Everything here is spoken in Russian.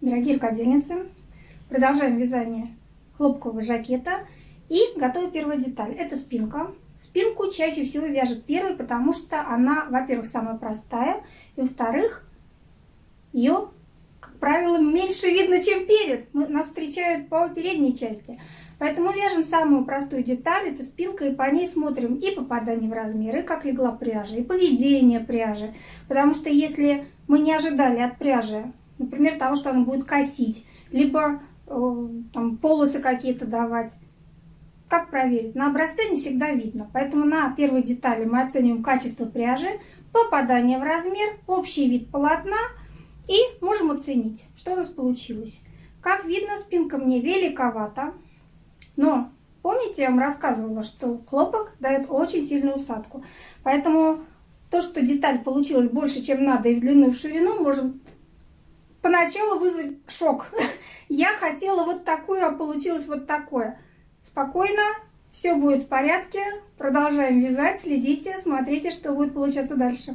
Дорогие рукодельницы, продолжаем вязание хлопкового жакета и готовим первую деталь. Это спинка. Спинку чаще всего вяжет первой, потому что она, во-первых, самая простая, и во-вторых, ее, как правило, меньше видно, чем перед. Нас встречают по передней части. Поэтому вяжем самую простую деталь, это спинка, и по ней смотрим и попадание в размеры, как легла пряжа, и поведение пряжи. Потому что если мы не ожидали от пряжи, например, того, что она будет косить, либо э, там, полосы какие-то давать, как проверить? На образце не всегда видно. Поэтому на первой детали мы оцениваем качество пряжи, попадание в размер, общий вид полотна и можем оценить, что у нас получилось. Как видно, спинка мне великовата. Но помните, я вам рассказывала, что хлопок дает очень сильную усадку. Поэтому то, что деталь получилась больше, чем надо, и в длину, и в ширину, может поначалу вызвать шок. Я хотела вот такую, а получилось вот такое. Спокойно, все будет в порядке. Продолжаем вязать, следите, смотрите, что будет получаться дальше.